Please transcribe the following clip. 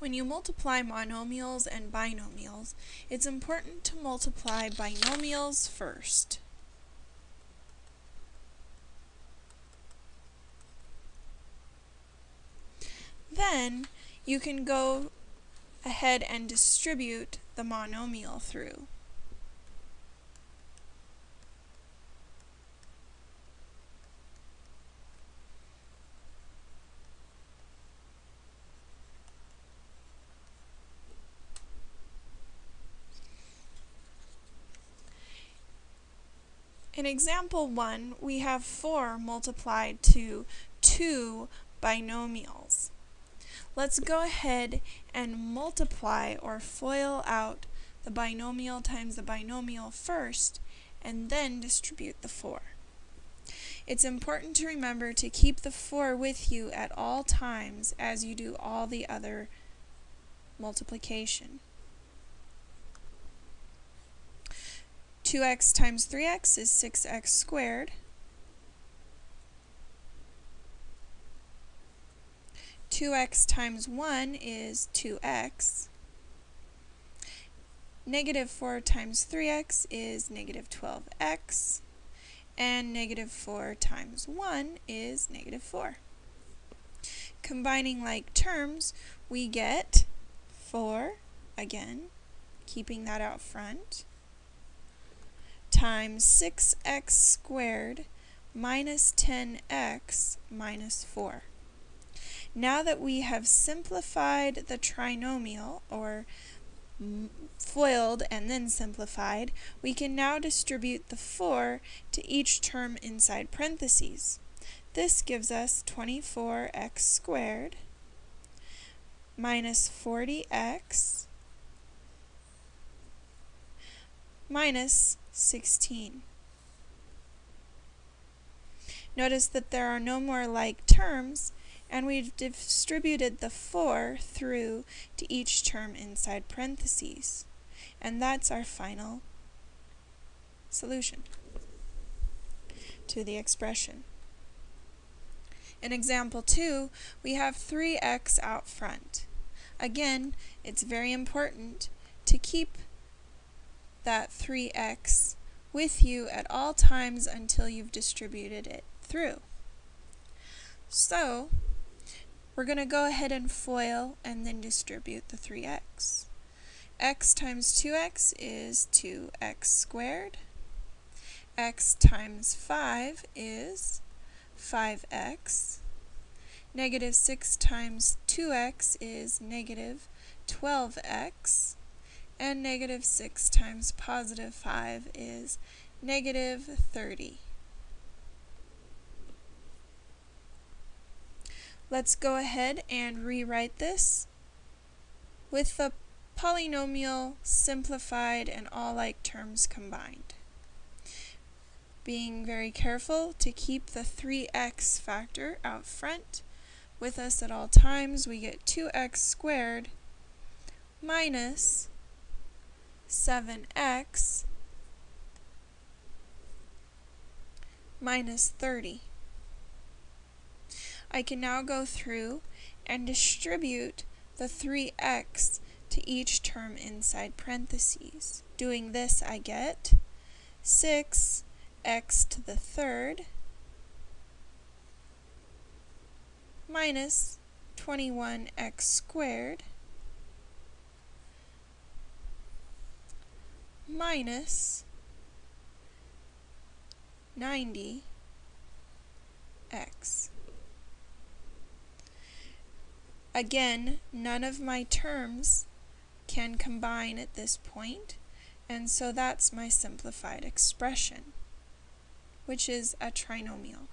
When you multiply monomials and binomials, it's important to multiply binomials first. Then, you can go ahead and distribute the monomial through. In example 1, we have 4 multiplied to 2 binomials. Let's go ahead and multiply or FOIL out the binomial times the binomial first, and then distribute the 4. It's important to remember to keep the 4 with you at all times as you do all the other multiplication. 2x times 3x is 6x squared. 2x times 1 is 2x. Negative 4 times 3x is negative 12x. And negative 4 times 1 is negative 4. Combining like terms, we get 4, again, keeping that out front, times 6x squared minus 10x minus 4. Now that we have simplified the trinomial, or FOILed and then simplified, we can now distribute the 4 to each term inside parentheses. This gives us 24x squared minus 40x minus 16. Notice that there are no more like terms, and we've distributed the 4 through to each term inside parentheses. And that's our final solution to the expression. In example 2, we have 3x out front. Again, it's very important to keep that 3x with you at all times until you've distributed it through. So, we're going to go ahead and FOIL and then distribute the 3x. x times 2x is 2x squared. x times 5 is 5x. Negative 6 times 2x is negative 12x and negative 6 times positive 5 is negative 30. Let's go ahead and rewrite this with the polynomial simplified and all like terms combined. Being very careful to keep the 3x factor out front with us at all times, we get 2x squared minus 7x minus 30. I can now go through and distribute the 3x to each term inside parentheses. Doing this, I get 6x to the third minus 21x squared minus 90x. Again, none of my terms can combine at this point, and so that's my simplified expression, which is a trinomial.